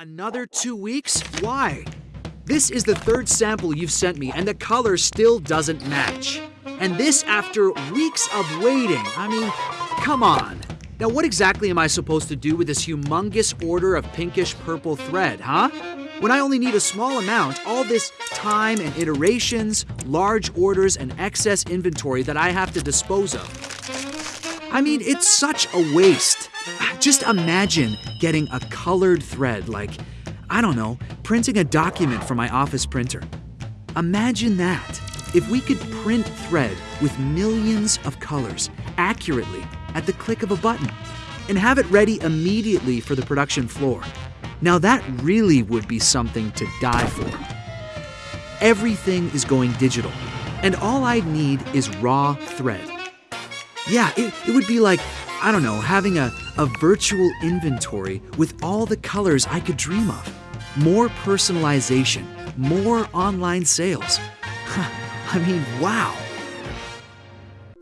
Another two weeks? Why? This is the third sample you've sent me, and the color still doesn't match. And this after weeks of waiting. I mean, come on. Now, what exactly am I supposed to do with this humongous order of pinkish purple thread, huh? When I only need a small amount, all this time and iterations, large orders, and excess inventory that I have to dispose of. I mean, it's such a waste. Just imagine getting a colored thread, like, I don't know, printing a document from my office printer. Imagine that. If we could print thread with millions of colors accurately at the click of a button and have it ready immediately for the production floor. Now that really would be something to die for. Everything is going digital, and all I'd need is raw thread. Yeah, it, it would be like, I don't know, having a, a virtual inventory with all the colors I could dream of. More personalization, more online sales. I mean, wow.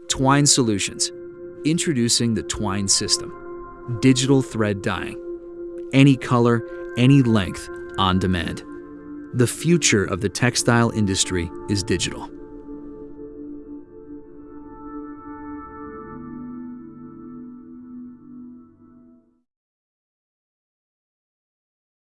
Twine Solutions, introducing the Twine system. Digital thread dyeing. Any color, any length, on demand. The future of the textile industry is digital.